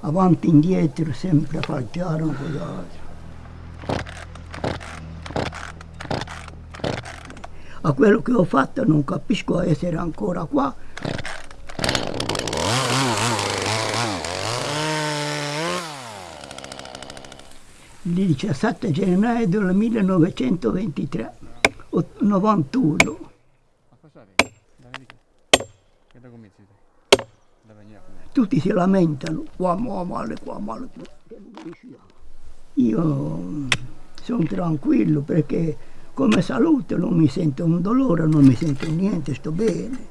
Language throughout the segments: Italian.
avanti e indietro, sempre a falciare un po' A quello che ho fatto non capisco essere ancora qua. Il 17 gennaio del 1923, 91. A cosa arrivi? Da vedi che? Che da comizi Tutti si lamentano, qua male, qua male. Io sono tranquillo perché come salute non mi sento un dolore, non mi sento niente, sto bene.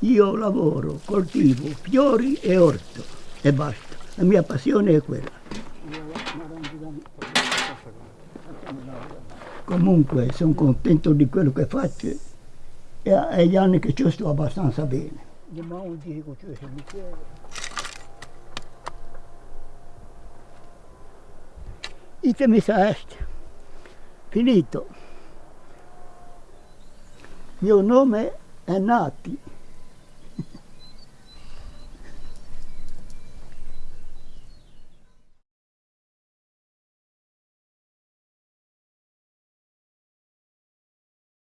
Io lavoro, coltivo fiori e orto e basta. La mia passione è quella. Comunque sono contento di quello che faccio e agli anni che ci sto abbastanza bene. Itemi sa est. Finito. Il mio nome è Nati.